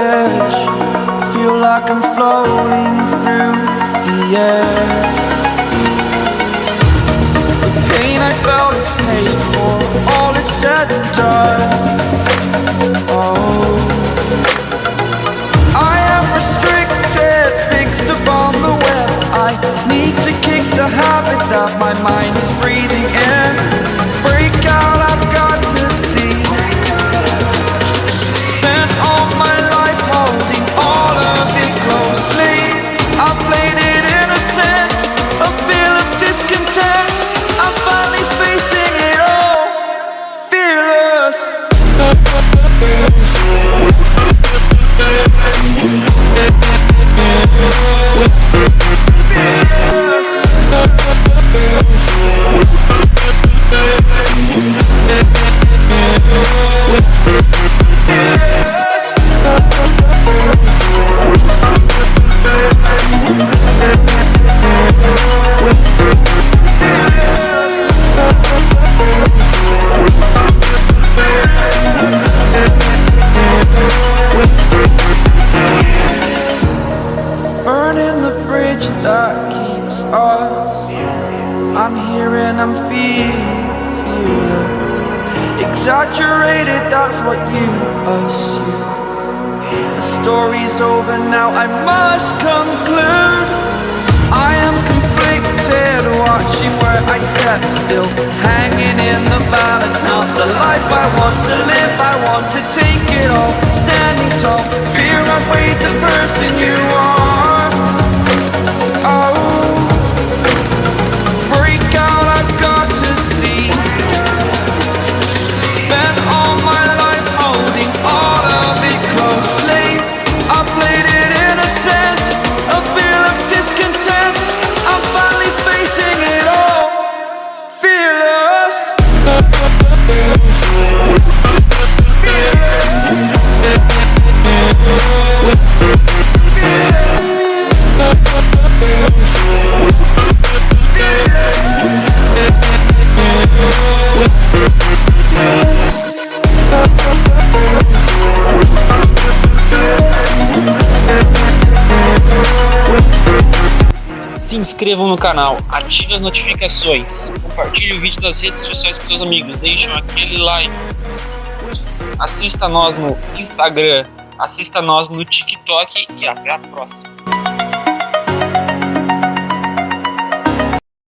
edge. Feel like I'm floating through the air. The pain I felt is paid for. All is said and done. Oh. I am restricted, fixed upon the web. I need to kick the habit that my mind is breathing in. That keeps us. I'm here and I'm feeling fearless. Exaggerated, that's what you assume. The story's over now, I must conclude. Step still, fearless. Se inscrevam no canal, ative as notificações, compartilhe o vídeo das redes sociais com seus amigos, deixem aquele like, assista nós no Instagram, assista nós no TikTok e até a próxima.